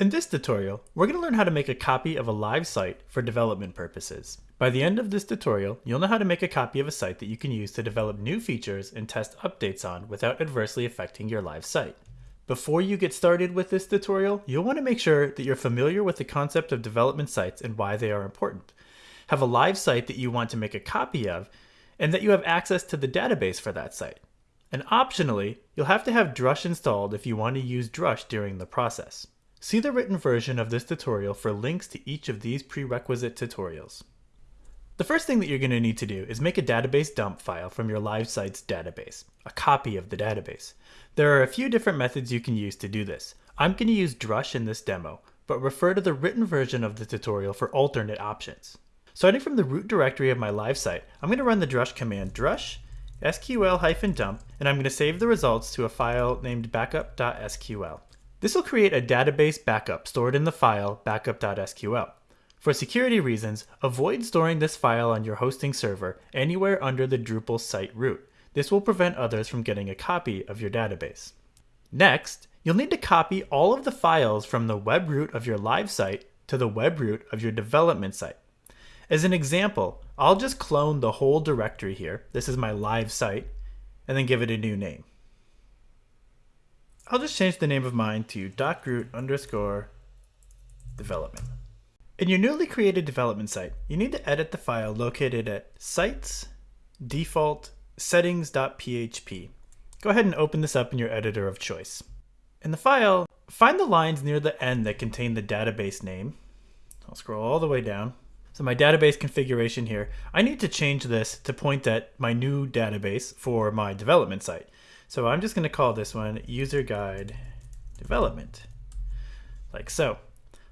In this tutorial, we're going to learn how to make a copy of a live site for development purposes. By the end of this tutorial, you'll know how to make a copy of a site that you can use to develop new features and test updates on without adversely affecting your live site. Before you get started with this tutorial, you'll want to make sure that you're familiar with the concept of development sites and why they are important. Have a live site that you want to make a copy of, and that you have access to the database for that site. And optionally, you'll have to have Drush installed if you want to use Drush during the process. See the written version of this tutorial for links to each of these prerequisite tutorials. The first thing that you're going to need to do is make a database dump file from your live site's database, a copy of the database. There are a few different methods you can use to do this. I'm going to use Drush in this demo, but refer to the written version of the tutorial for alternate options. Starting from the root directory of my live site, I'm going to run the drush command drush sql-dump, and I'm going to save the results to a file named backup.sql. This will create a database backup stored in the file backup.sql. For security reasons, avoid storing this file on your hosting server anywhere under the Drupal site root. This will prevent others from getting a copy of your database. Next, you'll need to copy all of the files from the web root of your live site to the web root of your development site. As an example, I'll just clone the whole directory here. This is my live site, and then give it a new name. I'll just change the name of mine to docroot underscore development. In your newly created development site, you need to edit the file located at sites default settings.php. Go ahead and open this up in your editor of choice. In the file, find the lines near the end that contain the database name. I'll scroll all the way down. So my database configuration here, I need to change this to point at my new database for my development site. So I'm just going to call this one user guide development, like so.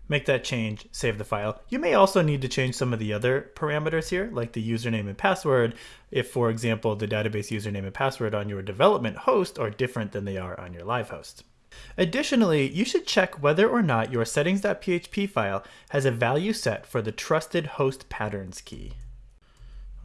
Make that change, save the file. You may also need to change some of the other parameters here, like the username and password, if, for example, the database username and password on your development host are different than they are on your live host. Additionally, you should check whether or not your settings.php file has a value set for the trusted host patterns key.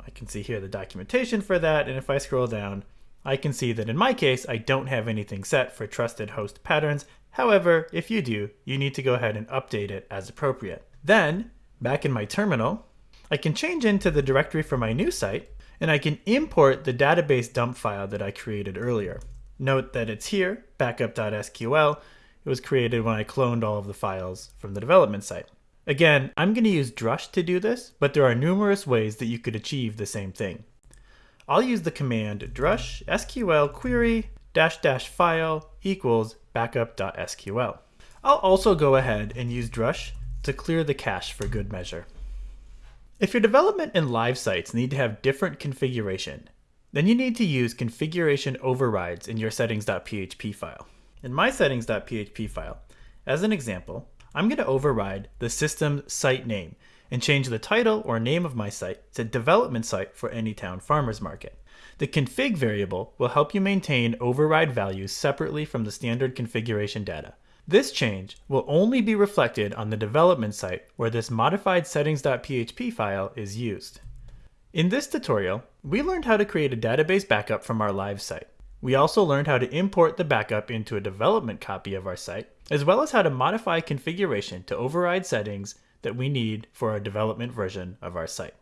I can see here the documentation for that, and if I scroll down, I can see that in my case, I don't have anything set for trusted host patterns. However, if you do, you need to go ahead and update it as appropriate. Then, back in my terminal, I can change into the directory for my new site, and I can import the database dump file that I created earlier. Note that it's here, backup.sql. It was created when I cloned all of the files from the development site. Again, I'm going to use Drush to do this, but there are numerous ways that you could achieve the same thing. I'll use the command drush sql query dash dash file equals backup.sql. I'll also go ahead and use drush to clear the cache for good measure. If your development and live sites need to have different configuration, then you need to use configuration overrides in your settings.php file. In my settings.php file, as an example, I'm going to override the system site name and change the title or name of my site to development site for Anytown Farmers Market. The config variable will help you maintain override values separately from the standard configuration data. This change will only be reflected on the development site where this modified settings.php file is used. In this tutorial, we learned how to create a database backup from our live site. We also learned how to import the backup into a development copy of our site, as well as how to modify configuration to override settings that we need for a development version of our site.